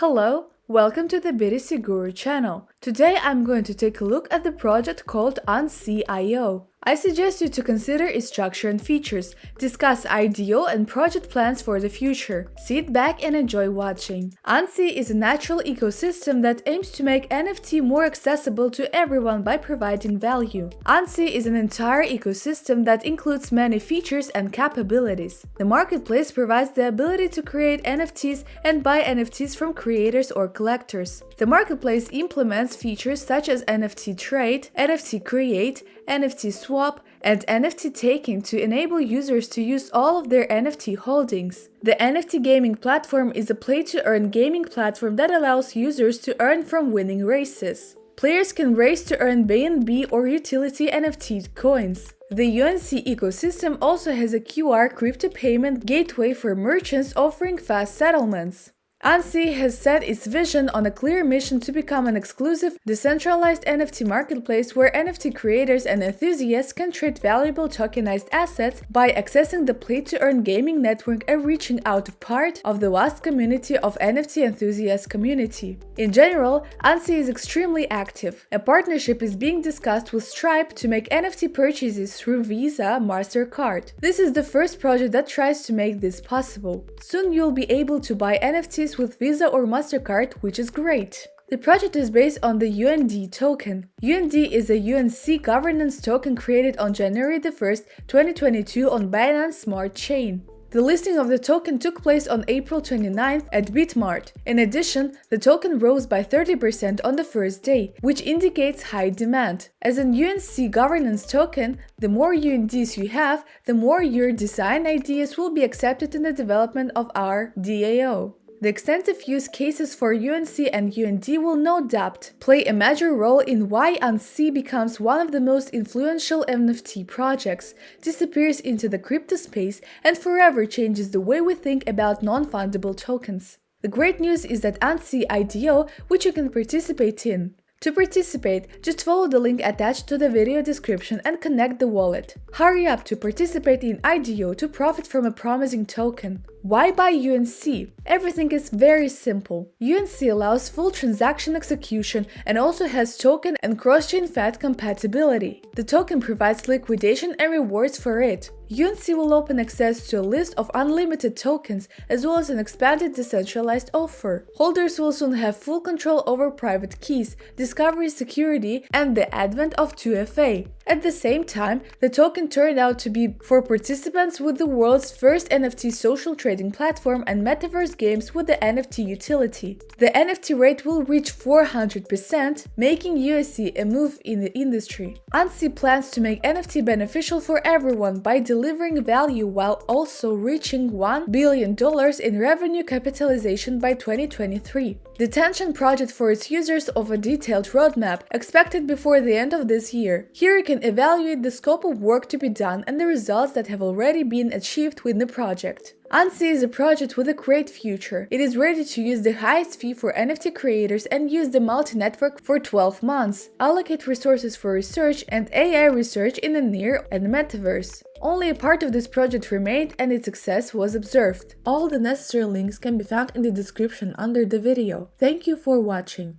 Hello, welcome to the BTC Guru channel. Today I'm going to take a look at the project called Unsee.io. I suggest you to consider its structure and features, discuss ideal and project plans for the future. Sit back and enjoy watching. Unsee is a natural ecosystem that aims to make NFT more accessible to everyone by providing value. Unsee is an entire ecosystem that includes many features and capabilities. The marketplace provides the ability to create NFTs and buy NFTs from creators or collectors. The marketplace implements features such as NFT trade, NFT create, NFT swap, and NFT staking to enable users to use all of their NFT holdings. The NFT gaming platform is a play-to-earn gaming platform that allows users to earn from winning races. Players can race to earn BNB or utility NFT coins. The UNC ecosystem also has a QR crypto payment gateway for merchants offering fast settlements. Unsee has set its vision on a clear mission to become an exclusive, decentralized NFT marketplace where NFT creators and enthusiasts can trade valuable tokenized assets by accessing the play-to-earn gaming network and reaching out to part of the vast community of NFT enthusiast community. In general, Unsee is extremely active. A partnership is being discussed with Stripe to make NFT purchases through Visa MasterCard. This is the first project that tries to make this possible. Soon you'll be able to buy NFTs with Visa or MasterCard, which is great. The project is based on the UND token. UND is a UNC governance token created on January 1, 2022 on Binance Smart Chain. The listing of the token took place on April 29th at Bitmart. In addition, the token rose by 30% on the first day, which indicates high demand. As an UNC governance token, the more UNDs you have, the more your design ideas will be accepted in the development of our DAO. The extensive use cases for UNC and UND will no doubt play a major role in why UNC becomes one of the most influential NFT projects, disappears into the crypto space, and forever changes the way we think about non-fungible tokens. The great news is that Unsee IDO, which you can participate in, to participate, just follow the link attached to the video description and connect the wallet. Hurry up to participate in IDO to profit from a promising token. Why buy UNC? Everything is very simple. UNC allows full transaction execution and also has token and cross-chain FAT compatibility. The token provides liquidation and rewards for it. UNC will open access to a list of unlimited tokens as well as an expanded decentralized offer. Holders will soon have full control over private keys, discovery security, and the advent of 2FA. At the same time, the token turned out to be for participants with the world's first NFT social trading platform and metaverse games with the NFT utility. The NFT rate will reach 400%, making USC a move in the industry. Unsee plans to make NFT beneficial for everyone by delivering value while also reaching $1 billion in revenue capitalization by 2023. The Tension project for its users of a detailed roadmap expected before the end of this year. Here you can evaluate the scope of work to be done and the results that have already been achieved with the project. Unsee is a project with a great future. It is ready to use the highest fee for NFT creators and use the multi-network for 12 months, allocate resources for research and AI research in the near and metaverse. Only a part of this project remained and its success was observed. All the necessary links can be found in the description under the video. Thank you for watching.